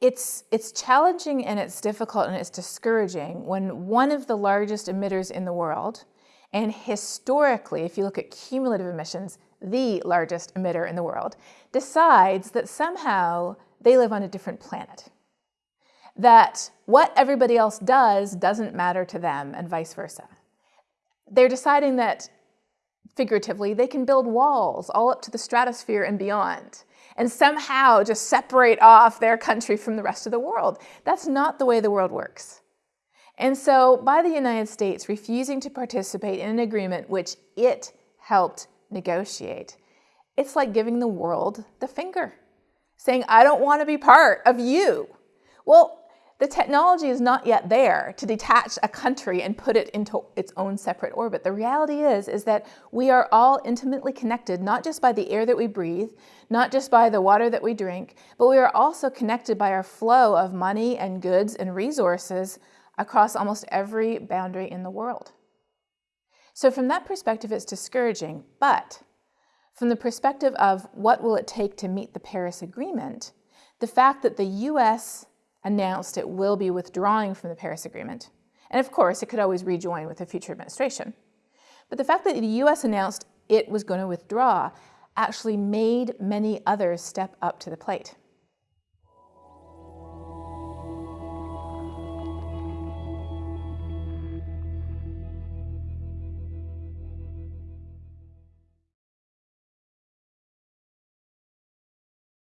It's, it's challenging and it's difficult and it's discouraging when one of the largest emitters in the world, and historically, if you look at cumulative emissions, the largest emitter in the world, decides that somehow they live on a different planet. That what everybody else does doesn't matter to them and vice versa. They're deciding that, figuratively, they can build walls all up to the stratosphere and beyond and somehow just separate off their country from the rest of the world. That's not the way the world works. And so by the United States refusing to participate in an agreement which it helped negotiate, it's like giving the world the finger, saying, I don't want to be part of you. Well, the technology is not yet there to detach a country and put it into its own separate orbit. The reality is, is that we are all intimately connected, not just by the air that we breathe, not just by the water that we drink, but we are also connected by our flow of money and goods and resources across almost every boundary in the world. So from that perspective, it's discouraging, but from the perspective of what will it take to meet the Paris Agreement, the fact that the US announced it will be withdrawing from the Paris Agreement. And of course, it could always rejoin with a future administration. But the fact that the US announced it was going to withdraw actually made many others step up to the plate.